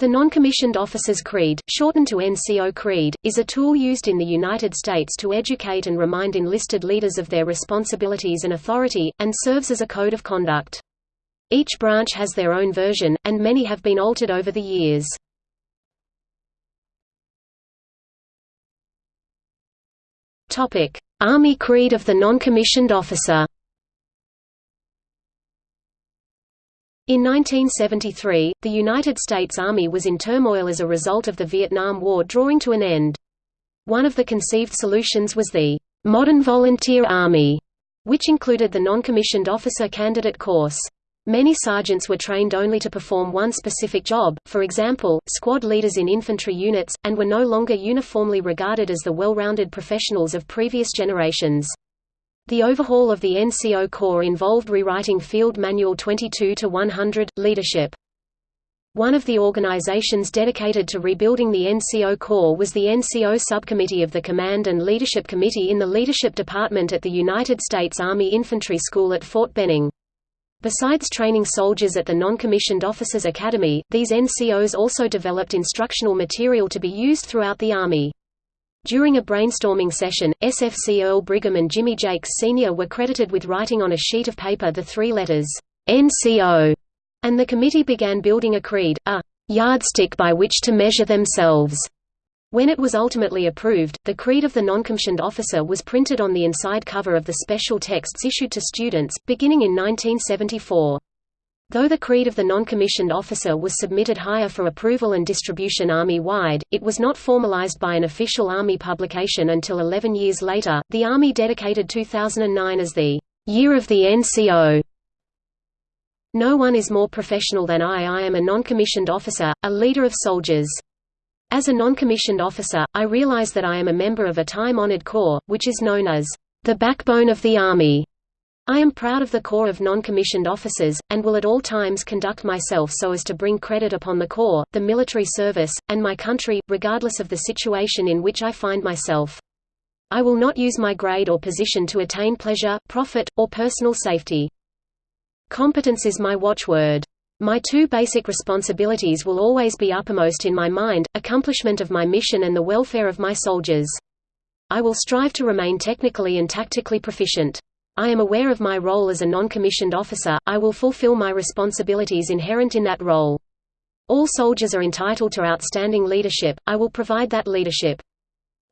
The Non-Commissioned Officers Creed, shortened to NCO Creed, is a tool used in the United States to educate and remind enlisted leaders of their responsibilities and authority, and serves as a code of conduct. Each branch has their own version, and many have been altered over the years. Army Creed of the Non-Commissioned Officer In 1973, the United States Army was in turmoil as a result of the Vietnam War drawing to an end. One of the conceived solutions was the «modern volunteer army», which included the non-commissioned officer candidate course. Many sergeants were trained only to perform one specific job, for example, squad leaders in infantry units, and were no longer uniformly regarded as the well-rounded professionals of previous generations. The overhaul of the NCO Corps involved rewriting Field Manual 22-100, Leadership. One of the organizations dedicated to rebuilding the NCO Corps was the NCO Subcommittee of the Command and Leadership Committee in the Leadership Department at the United States Army Infantry School at Fort Benning. Besides training soldiers at the Non-Commissioned Officers Academy, these NCOs also developed instructional material to be used throughout the Army. During a brainstorming session, SFC Earl Brigham and Jimmy Jakes Sr. were credited with writing on a sheet of paper the three letters, NCO, and the committee began building a creed, a yardstick by which to measure themselves. When it was ultimately approved, the Creed of the Noncommissioned Officer was printed on the inside cover of the special texts issued to students, beginning in 1974. Though the creed of the non-commissioned officer was submitted higher for approval and distribution Army-wide, it was not formalized by an official Army publication until 11 years later. The Army dedicated 2009 as the Year of the NCO. No one is more professional than I. I am a non-commissioned officer, a leader of soldiers. As a non-commissioned officer, I realize that I am a member of a time-honored corps, which is known as the backbone of the Army. I am proud of the Corps of non-commissioned officers, and will at all times conduct myself so as to bring credit upon the Corps, the military service, and my country, regardless of the situation in which I find myself. I will not use my grade or position to attain pleasure, profit, or personal safety. Competence is my watchword. My two basic responsibilities will always be uppermost in my mind, accomplishment of my mission and the welfare of my soldiers. I will strive to remain technically and tactically proficient. I am aware of my role as a non-commissioned officer, I will fulfill my responsibilities inherent in that role. All soldiers are entitled to outstanding leadership, I will provide that leadership.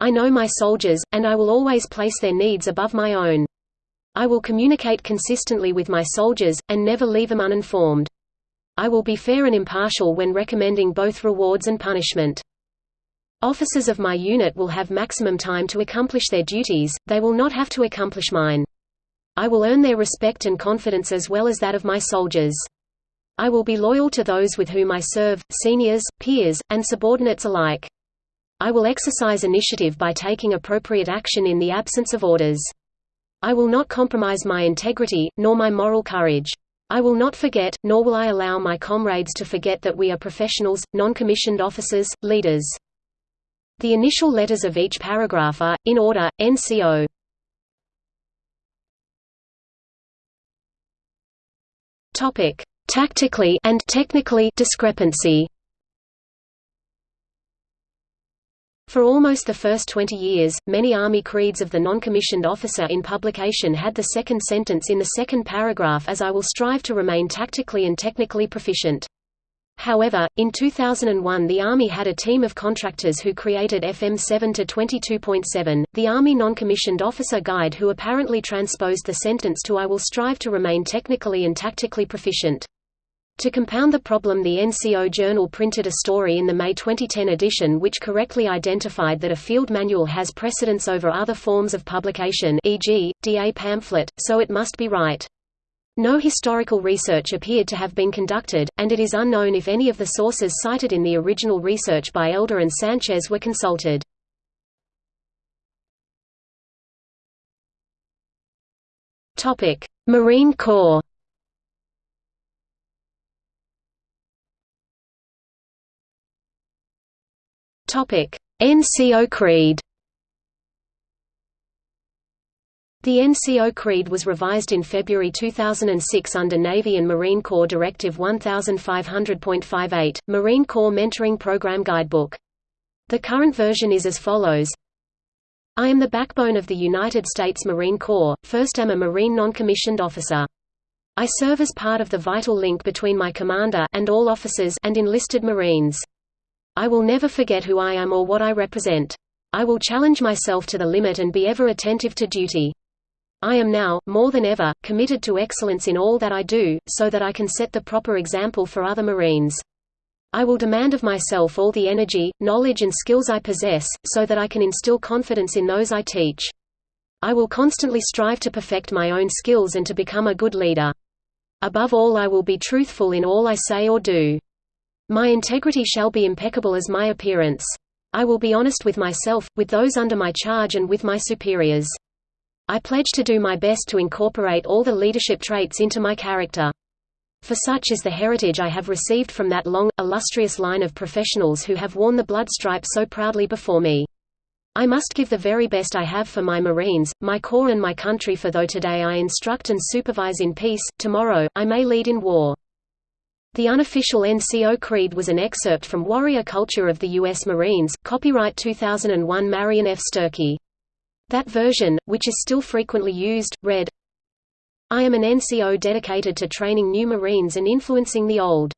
I know my soldiers, and I will always place their needs above my own. I will communicate consistently with my soldiers, and never leave them uninformed. I will be fair and impartial when recommending both rewards and punishment. Officers of my unit will have maximum time to accomplish their duties, they will not have to accomplish mine. I will earn their respect and confidence as well as that of my soldiers. I will be loyal to those with whom I serve, seniors, peers, and subordinates alike. I will exercise initiative by taking appropriate action in the absence of orders. I will not compromise my integrity, nor my moral courage. I will not forget, nor will I allow my comrades to forget that we are professionals, non-commissioned officers, leaders. The initial letters of each paragraph are, in order, NCO. Topic: Tactically and technically discrepancy. For almost the first 20 years, many Army creeds of the non-commissioned officer in publication had the second sentence in the second paragraph as I will strive to remain tactically and technically proficient. However, in 2001 the Army had a team of contractors who created FM 7 to 22.7, the Army Non-Commissioned Officer Guide who apparently transposed the sentence to I will strive to remain technically and tactically proficient. To compound the problem the NCO Journal printed a story in the May 2010 edition which correctly identified that a field manual has precedence over other forms of publication e.g., DA pamphlet, so it must be right. No historical research appeared to have been conducted, and it is unknown if any of the sources cited in the original research by Elder and Sanchez were consulted. Marine Corps NCO Creed The NCO Creed was revised in February 2006 under Navy and Marine Corps Directive 1500.58, Marine Corps Mentoring Program Guidebook. The current version is as follows I am the backbone of the United States Marine Corps, first am a Marine non-commissioned officer. I serve as part of the vital link between my commander and all officers and enlisted Marines. I will never forget who I am or what I represent. I will challenge myself to the limit and be ever attentive to duty. I am now, more than ever, committed to excellence in all that I do, so that I can set the proper example for other Marines. I will demand of myself all the energy, knowledge and skills I possess, so that I can instill confidence in those I teach. I will constantly strive to perfect my own skills and to become a good leader. Above all I will be truthful in all I say or do. My integrity shall be impeccable as my appearance. I will be honest with myself, with those under my charge and with my superiors. I pledge to do my best to incorporate all the leadership traits into my character. For such is the heritage I have received from that long, illustrious line of professionals who have worn the blood stripe so proudly before me. I must give the very best I have for my Marines, my Corps and my country for though today I instruct and supervise in peace, tomorrow, I may lead in war. The unofficial NCO Creed was an excerpt from Warrior Culture of the U.S. Marines, copyright 2001 Marion F. Sturkey. That version, which is still frequently used, read, I am an NCO dedicated to training new Marines and influencing the old.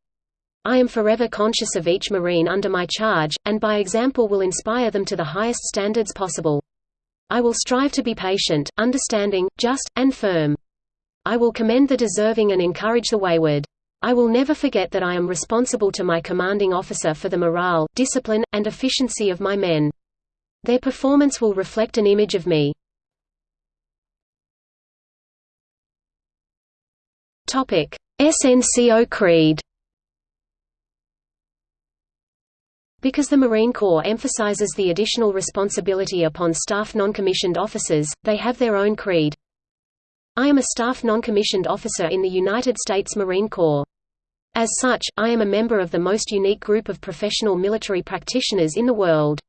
I am forever conscious of each Marine under my charge, and by example will inspire them to the highest standards possible. I will strive to be patient, understanding, just, and firm. I will commend the deserving and encourage the wayward. I will never forget that I am responsible to my commanding officer for the morale, discipline, and efficiency of my men. Their performance will reflect an image of me. Topic: SNCO Creed. Because the Marine Corps emphasizes the additional responsibility upon staff non-commissioned officers, they have their own creed. I am a staff non-commissioned officer in the United States Marine Corps. As such, I am a member of the most unique group of professional military practitioners in the world.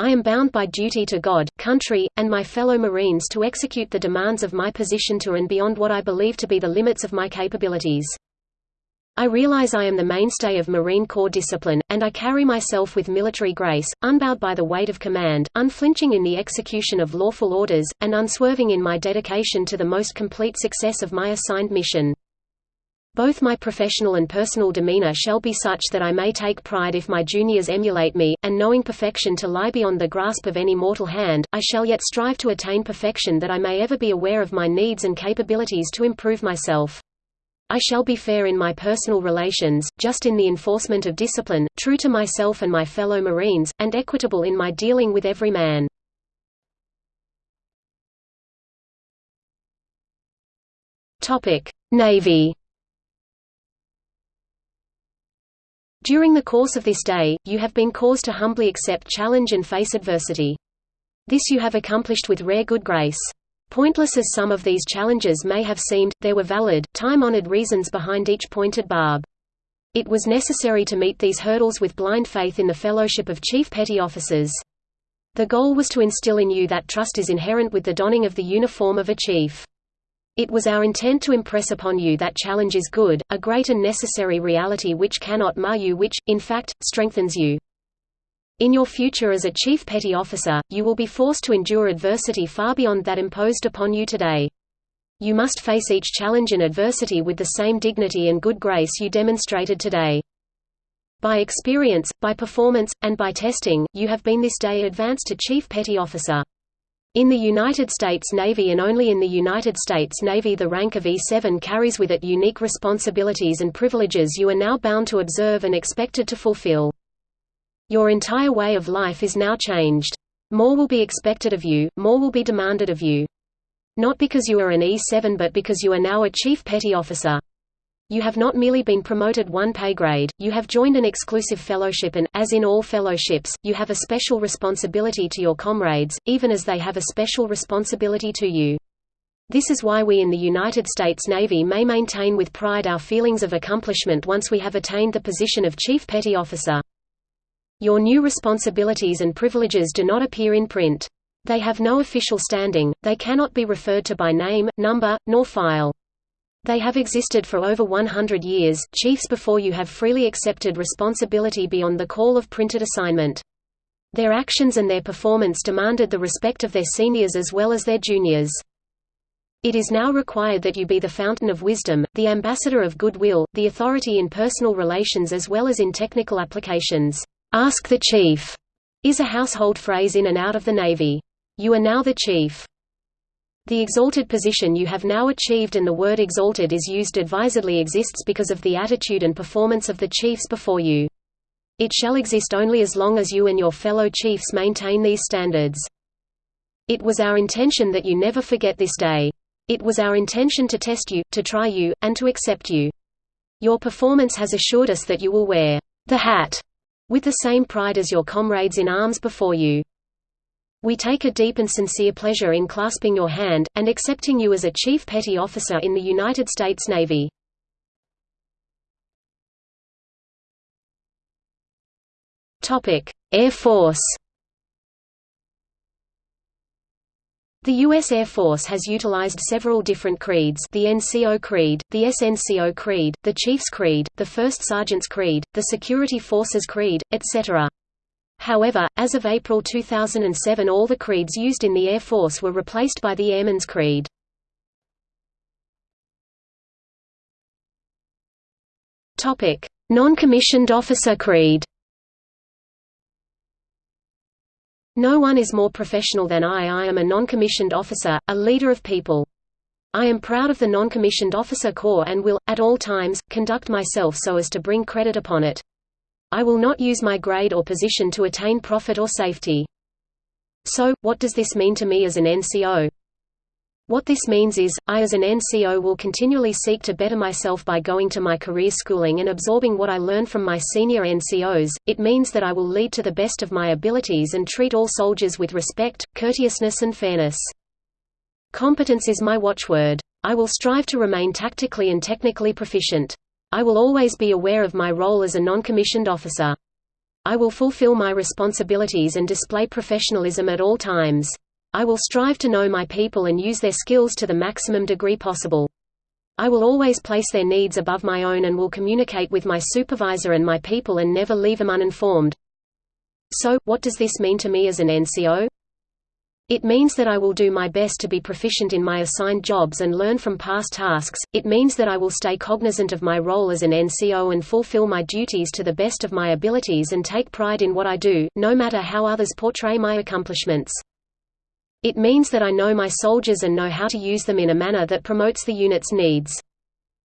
I am bound by duty to God, country, and my fellow Marines to execute the demands of my position to and beyond what I believe to be the limits of my capabilities. I realize I am the mainstay of Marine Corps discipline, and I carry myself with military grace, unbowed by the weight of command, unflinching in the execution of lawful orders, and unswerving in my dedication to the most complete success of my assigned mission. Both my professional and personal demeanor shall be such that I may take pride if my juniors emulate me, and knowing perfection to lie beyond the grasp of any mortal hand, I shall yet strive to attain perfection that I may ever be aware of my needs and capabilities to improve myself. I shall be fair in my personal relations, just in the enforcement of discipline, true to myself and my fellow Marines, and equitable in my dealing with every man. Navy During the course of this day, you have been caused to humbly accept challenge and face adversity. This you have accomplished with rare good grace. Pointless as some of these challenges may have seemed, there were valid, time-honored reasons behind each pointed barb. It was necessary to meet these hurdles with blind faith in the fellowship of chief petty officers. The goal was to instill in you that trust is inherent with the donning of the uniform of a chief. It was our intent to impress upon you that challenge is good, a great and necessary reality which cannot mar you which, in fact, strengthens you. In your future as a chief petty officer, you will be forced to endure adversity far beyond that imposed upon you today. You must face each challenge and adversity with the same dignity and good grace you demonstrated today. By experience, by performance, and by testing, you have been this day advanced to Chief Petty Officer. In the United States Navy and only in the United States Navy the rank of E7 carries with it unique responsibilities and privileges you are now bound to observe and expected to fulfill. Your entire way of life is now changed. More will be expected of you, more will be demanded of you. Not because you are an E7 but because you are now a Chief Petty Officer. You have not merely been promoted one pay grade, you have joined an exclusive fellowship and, as in all fellowships, you have a special responsibility to your comrades, even as they have a special responsibility to you. This is why we in the United States Navy may maintain with pride our feelings of accomplishment once we have attained the position of Chief Petty Officer. Your new responsibilities and privileges do not appear in print. They have no official standing, they cannot be referred to by name, number, nor file. They have existed for over 100 years, chiefs before you have freely accepted responsibility beyond the call of printed assignment. Their actions and their performance demanded the respect of their seniors as well as their juniors. It is now required that you be the fountain of wisdom, the ambassador of goodwill, the authority in personal relations as well as in technical applications. Ask the chief is a household phrase in and out of the Navy. You are now the chief. The exalted position you have now achieved and the word exalted is used advisedly exists because of the attitude and performance of the chiefs before you. It shall exist only as long as you and your fellow chiefs maintain these standards. It was our intention that you never forget this day. It was our intention to test you, to try you, and to accept you. Your performance has assured us that you will wear the hat with the same pride as your comrades in arms before you. We take a deep and sincere pleasure in clasping your hand, and accepting you as a Chief Petty Officer in the United States Navy. Air Force The U.S. Air Force has utilized several different creeds the NCO Creed, the SNCO Creed, the Chiefs Creed, the First Sergeant's Creed, the Security Forces Creed, etc. However, as of April 2007 all the creeds used in the Air Force were replaced by the Airman's Creed. Non-commissioned officer creed No one is more professional than I I am a non-commissioned officer, a leader of people. I am proud of the non-commissioned officer corps and will, at all times, conduct myself so as to bring credit upon it. I will not use my grade or position to attain profit or safety. So, what does this mean to me as an NCO? What this means is, I as an NCO will continually seek to better myself by going to my career schooling and absorbing what I learn from my senior NCOs. It means that I will lead to the best of my abilities and treat all soldiers with respect, courteousness and fairness. Competence is my watchword. I will strive to remain tactically and technically proficient. I will always be aware of my role as a non-commissioned officer. I will fulfill my responsibilities and display professionalism at all times. I will strive to know my people and use their skills to the maximum degree possible. I will always place their needs above my own and will communicate with my supervisor and my people and never leave them uninformed. So, what does this mean to me as an NCO? It means that I will do my best to be proficient in my assigned jobs and learn from past tasks, it means that I will stay cognizant of my role as an NCO and fulfill my duties to the best of my abilities and take pride in what I do, no matter how others portray my accomplishments. It means that I know my soldiers and know how to use them in a manner that promotes the unit's needs.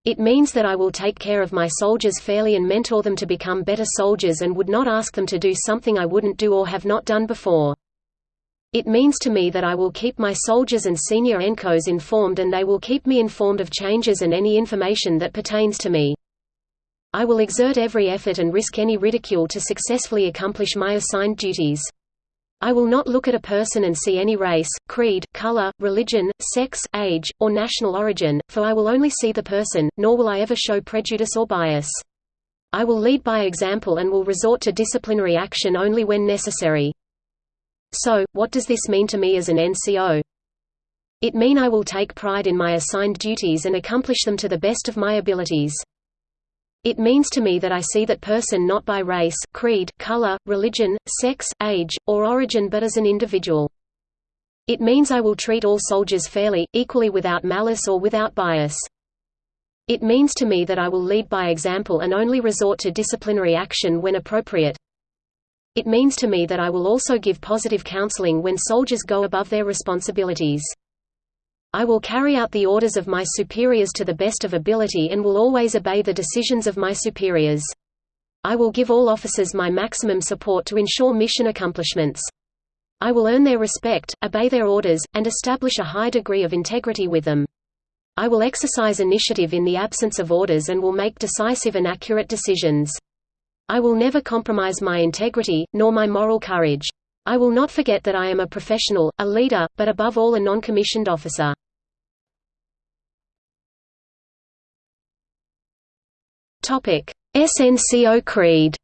It means that I will take care of my soldiers fairly and mentor them to become better soldiers and would not ask them to do something I wouldn't do or have not done before. It means to me that I will keep my soldiers and senior ENCOs informed and they will keep me informed of changes and any information that pertains to me. I will exert every effort and risk any ridicule to successfully accomplish my assigned duties. I will not look at a person and see any race, creed, color, religion, sex, age, or national origin, for I will only see the person, nor will I ever show prejudice or bias. I will lead by example and will resort to disciplinary action only when necessary. So, what does this mean to me as an NCO? It mean I will take pride in my assigned duties and accomplish them to the best of my abilities. It means to me that I see that person not by race, creed, color, religion, sex, age, or origin but as an individual. It means I will treat all soldiers fairly, equally without malice or without bias. It means to me that I will lead by example and only resort to disciplinary action when appropriate. It means to me that I will also give positive counseling when soldiers go above their responsibilities. I will carry out the orders of my superiors to the best of ability and will always obey the decisions of my superiors. I will give all officers my maximum support to ensure mission accomplishments. I will earn their respect, obey their orders, and establish a high degree of integrity with them. I will exercise initiative in the absence of orders and will make decisive and accurate decisions. I will never compromise my integrity, nor my moral courage. I will not forget that I am a professional, a leader, but above all a non-commissioned officer. SNCO Creed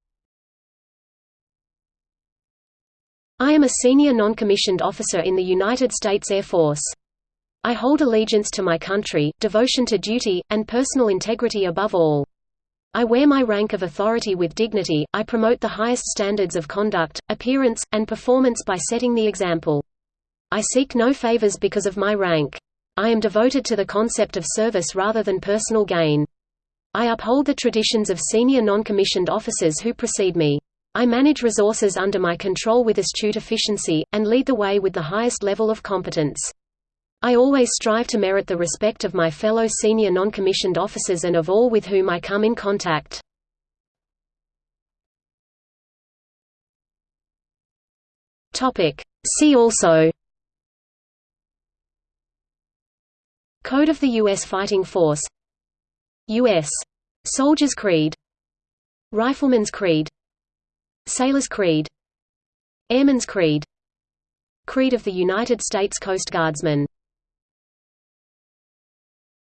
I am a senior non-commissioned officer in the United States Air Force. I hold allegiance to my country, devotion to duty, and personal integrity above all. I wear my rank of authority with dignity, I promote the highest standards of conduct, appearance, and performance by setting the example. I seek no favors because of my rank. I am devoted to the concept of service rather than personal gain. I uphold the traditions of senior non-commissioned officers who precede me. I manage resources under my control with astute efficiency, and lead the way with the highest level of competence. I always strive to merit the respect of my fellow senior non-commissioned officers and of all with whom I come in contact. See also. Code of the U.S. Fighting Force. U.S. Soldier's Creed. Rifleman's Creed. Sailor's Creed. Airman's Creed. Creed of the United States Coast Guardsmen